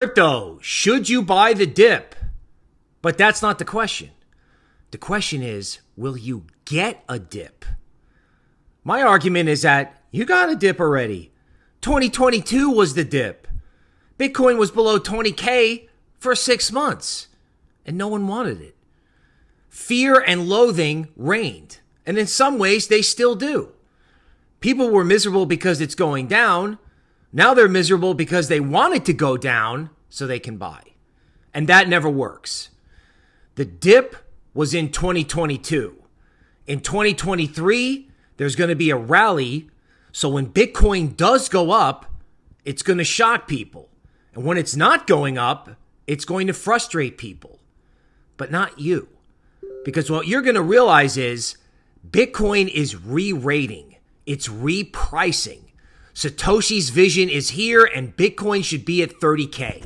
Crypto, should you buy the dip? But that's not the question. The question is, will you get a dip? My argument is that you got a dip already. 2022 was the dip. Bitcoin was below 20K for six months, and no one wanted it. Fear and loathing reigned, and in some ways, they still do. People were miserable because it's going down. Now they're miserable because they want it to go down so they can buy. And that never works. The dip was in 2022. In 2023, there's going to be a rally. So when Bitcoin does go up, it's going to shock people. And when it's not going up, it's going to frustrate people, but not you. Because what you're going to realize is Bitcoin is re rating, it's repricing. Satoshi's vision is here, and Bitcoin should be at 30K.